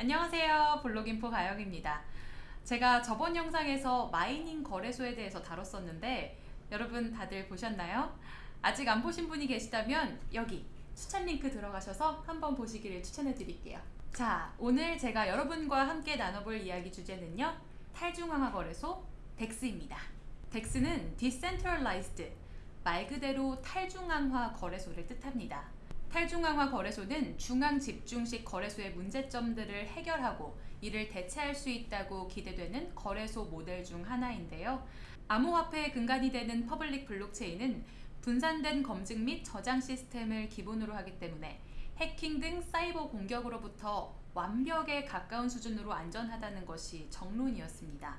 안녕하세요. 블록인포 가영입니다. 제가 저번 영상에서 mining 거래소에 대해서 다뤘었는데 여러분 다들 보셨나요? 아직 안 보신 분이 계시다면 여기 추천 링크 들어가셔서 한번 보시기를 추천해 드릴게요. 자 오늘 제가 여러분과 함께 나눠볼 이야기 주제는요 탈중앙화 거래소 DEX입니다. DEX는 Decentralized 말 그대로 탈중앙화 거래소를 뜻합니다 탈중앙화 거래소는 중앙 집중식 거래소의 문제점들을 해결하고 이를 대체할 수 있다고 기대되는 거래소 모델 중 하나인데요. 암호화폐의 근간이 되는 public 블록체인은 분산된 검증 및 저장 시스템을 기본으로 하기 때문에 해킹 등 사이버 공격으로부터 완벽에 가까운 수준으로 안전하다는 것이 정론이었습니다.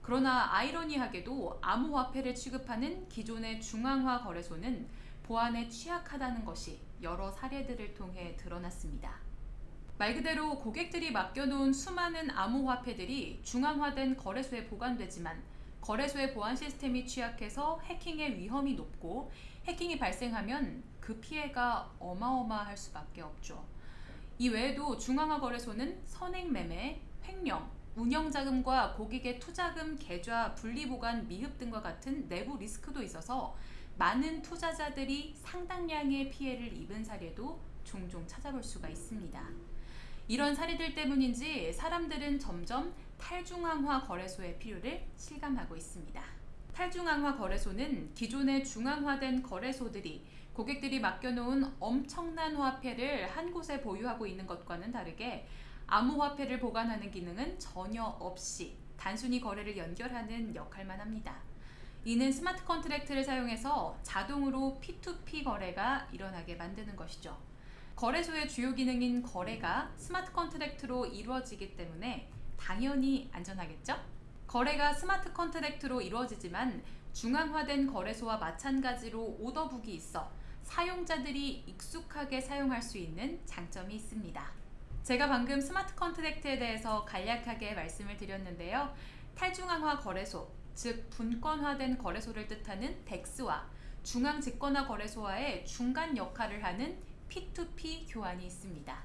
그러나 아이러니하게도 암호화폐를 취급하는 기존의 중앙화 거래소는 보안에 취약하다는 것이 여러 사례들을 통해 드러났습니다. 말 그대로 고객들이 맡겨놓은 수많은 암호화폐들이 중앙화된 거래소에 보관되지만 거래소의 보안 시스템이 취약해서 해킹의 위험이 높고 해킹이 발생하면 그 피해가 어마어마할 수밖에 없죠. 이 외에도 중앙화 거래소는 선행매매, 횡령, 운영자금과 고객의 투자금 계좌 분리보관 미흡 등과 같은 내부 리스크도 있어서 많은 투자자들이 상당량의 피해를 입은 사례도 종종 찾아볼 수가 있습니다. 이런 사례들 때문인지 사람들은 점점 탈중앙화 거래소의 필요를 실감하고 있습니다. 탈중앙화 거래소는 기존의 중앙화된 거래소들이 고객들이 맡겨놓은 엄청난 화폐를 한 곳에 보유하고 있는 것과는 다르게 암호화폐를 보관하는 기능은 전혀 없이 단순히 거래를 연결하는 역할만 합니다. 이는 smart contract를 사용해서 자동으로 P2P 거래가 일어나게 만드는 것이죠. 거래소의 주요 기능인 거래가 smart contract로 이루어지기 때문에 당연히 안전하겠죠? 거래가 smart contract로 이루어지지만 중앙화된 거래소와 마찬가지로 order book이 있어 사용자들이 익숙하게 사용할 수 있는 장점이 있습니다. 제가 방금 smart contract에 대해서 간략하게 말씀을 드렸는데요. 탈중앙화 거래소, 즉 분권화된 거래소를 뜻하는 덱스와 중앙집권화 거래소와의 중간 역할을 하는 P2P 교환이 있습니다.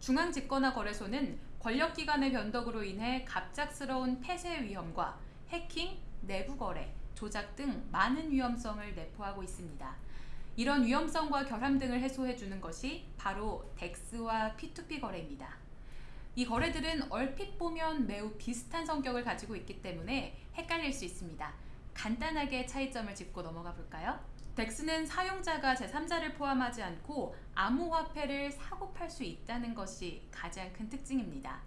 중앙집권화 거래소는 권력기관의 변덕으로 인해 갑작스러운 폐쇄 위험과 해킹, 내부 거래, 조작 등 많은 위험성을 내포하고 있습니다. 이런 위험성과 결함 등을 해소해주는 것이 바로 덱스와 P2P 거래입니다. 이 거래들은 얼핏 보면 매우 비슷한 성격을 가지고 있기 때문에 헷갈릴 수 있습니다. 간단하게 차이점을 짚고 넘어가 볼까요? DEX는 사용자가 제3자를 포함하지 않고 암호화폐를 사고 팔 수 있다는 것이 가장 큰 특징입니다.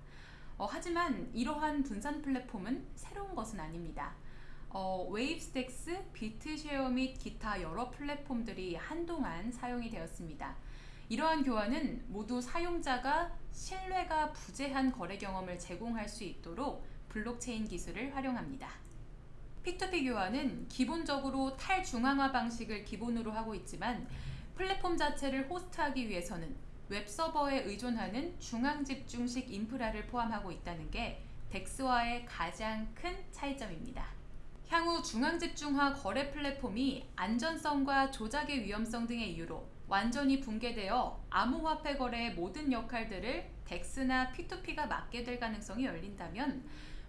어, 하지만 이러한 분산 플랫폼은 새로운 것은 아닙니다. 어, Waves DEX, BitShare 및 기타 여러 플랫폼들이 한동안 사용이 되었습니다. 이러한 교환은 모두 사용자가 신뢰가 부재한 거래 경험을 제공할 수 있도록 블록체인 기술을 활용합니다. P2P 교환은 기본적으로 탈중앙화 방식을 기본으로 하고 있지만 플랫폼 자체를 host하기 위해서는 웹서버에 의존하는 중앙집중식 인프라를 포함하고 있다는 게 DEX와의 가장 큰 차이점입니다. 향후 중앙집중화 거래 플랫폼이 안전성과 조작의 위험성 등의 이유로 완전히 붕괴되어 암호화폐 거래의 모든 역할들을 DEX나 P2P가 맡게 될 가능성이 열린다면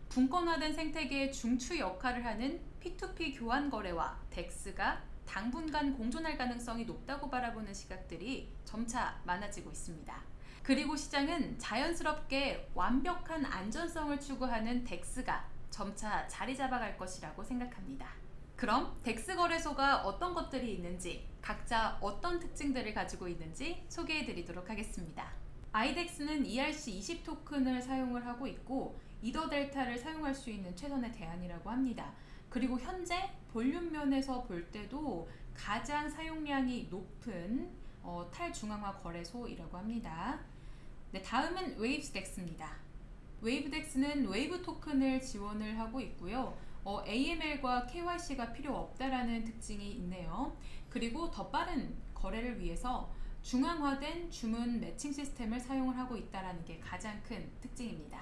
분권화된 생태계의 중추 역할을 하는 P2P 교환 거래와 DEX가 당분간 공존할 가능성이 높다고 바라보는 시각들이 점차 많아지고 있습니다. 그리고 시장은 자연스럽게 완벽한 안전성을 추구하는 DEX가 점차 자리 잡아갈 것이라고 생각합니다. 그럼 DEX 거래소가 어떤 것들이 있는지 각자 어떤 특징들을 가지고 있는지 소개해 드리도록 하겠습니다. IDEX는 ERC20 토큰을 사용을 하고 있고 EtherDelta를 사용할 수 있는 최선의 대안이라고 합니다. 그리고 현재 볼륨 면에서 볼 때도 가장 사용량이 높은 어, 탈중앙화 거래소이라고 합니다. 네, 다음은 Waves DEX입니다. Waves DEX는 Waves 토큰을 지원을 하고 있고요. 어, AML과 KYC가 필요 없다라는 특징이 있네요. 그리고 더 빠른 거래를 위해서 중앙화된 주문 매칭 시스템을 사용을 하고 있다는 게 가장 큰 특징입니다.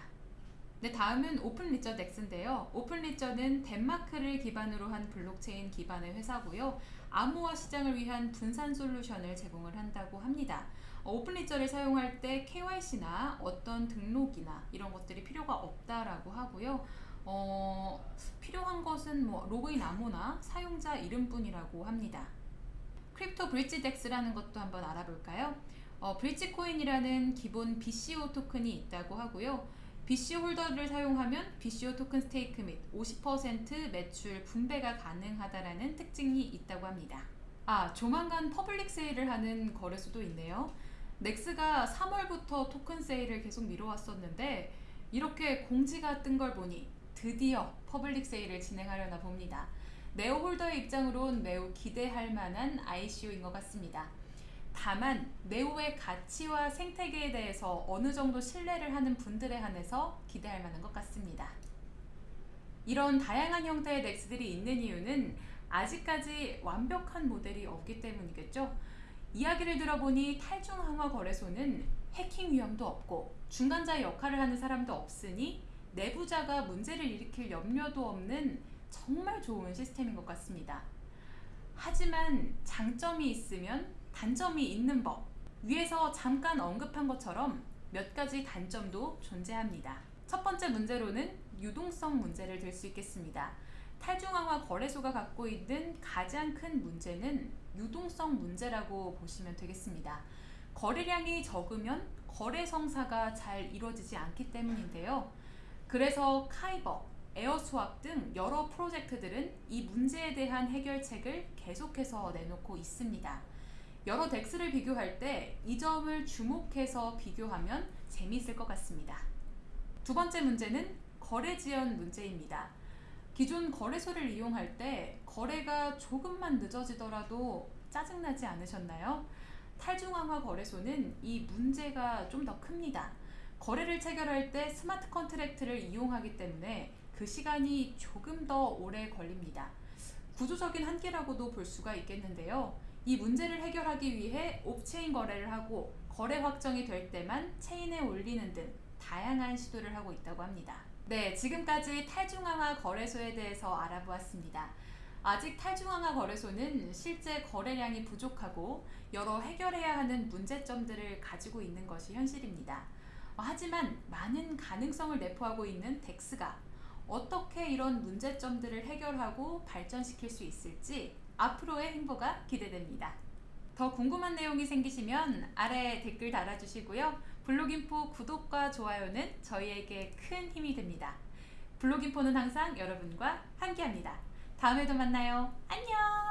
네, 다음은 OpenLedger DEX인데요. 오픈리저는 덴마크를 기반으로 한 블록체인 기반의 회사고요. 암호화 시장을 위한 분산 솔루션을 제공을 한다고 합니다. 어, OpenLedger를 사용할 때 KYC나 어떤 등록이나 이런 것들이 필요가 없다라고 하고요. 어, 것은 뭐 로그인 암호나 사용자 이름뿐이라고 합니다. CryptoBridge DEX라는 것도 한번 알아볼까요? 어, BridgeCoin이라는 기본 BCO 토큰이 있다고 하고요. BCO holder를 사용하면 BCO 토큰 stake 및 50% 매출 분배가 가능하다라는 특징이 있다고 합니다. 아, 조만간 public sale을 하는 거래소도 있네요. NEX가 3월부터 토큰 세일을 계속 미뤄왔었는데 이렇게 공지가 뜬 걸 보니 드디어 public sale을 진행하려나 봅니다. NEO holder의 입장으론 매우 기대할 만한 ICO인 것 같습니다. 다만 NEO의 가치와 생태계에 대해서 어느 정도 신뢰를 하는 분들에 한해서 기대할 만한 것 같습니다. 이런 다양한 형태의 DEX들이 있는 이유는 아직까지 완벽한 모델이 없기 때문이겠죠. 이야기를 들어보니 탈중앙화 거래소는 해킹 위험도 없고 중간자 역할을 하는 사람도 없으니 내부자가 문제를 일으킬 염려도 없는 정말 좋은 시스템인 것 같습니다. 하지만 장점이 있으면 단점이 있는 법. 위에서 잠깐 언급한 것처럼 몇 가지 단점도 존재합니다. 첫 번째 문제로는 유동성 문제를 들 수 있겠습니다. 탈중앙화 거래소가 갖고 있는 가장 큰 문제는 유동성 문제라고 보시면 되겠습니다. 거래량이 적으면 거래 성사가 잘 이루어지지 않기 때문인데요. 그래서 Kyber, AirSwap 등 여러 프로젝트들은 이 문제에 대한 해결책을 계속해서 내놓고 있습니다. 여러 DEX를 비교할 때 이 점을 주목해서 비교하면 재미있을 것 같습니다. 두 번째 문제는 거래 지연 문제입니다. 기존 거래소를 이용할 때 거래가 조금만 늦어지더라도 짜증나지 않으셨나요? 탈중앙화 거래소는 이 문제가 좀 더 큽니다. 거래를 체결할 때 smart contract를 이용하기 때문에 그 시간이 조금 더 오래 걸립니다. 구조적인 한계라고도 볼 수가 있겠는데요. 이 문제를 해결하기 위해 off-chain 거래를 하고 거래 확정이 될 때만 체인에 올리는 등 다양한 시도를 하고 있다고 합니다. 네, 지금까지 탈중앙화 거래소에 대해서 알아보았습니다. 아직 탈중앙화 거래소는 실제 거래량이 부족하고 여러 해결해야 하는 문제점들을 가지고 있는 것이 현실입니다. 하지만 많은 가능성을 내포하고 있는 덱스가 어떻게 이런 문제점들을 해결하고 발전시킬 수 있을지 앞으로의 행보가 기대됩니다. 더 궁금한 내용이 생기시면 아래 댓글 달아주시고요. 블로깅포 구독과 좋아요는 저희에게 큰 힘이 됩니다. 블로깅포는 항상 여러분과 함께합니다. 다음에도 만나요. 안녕!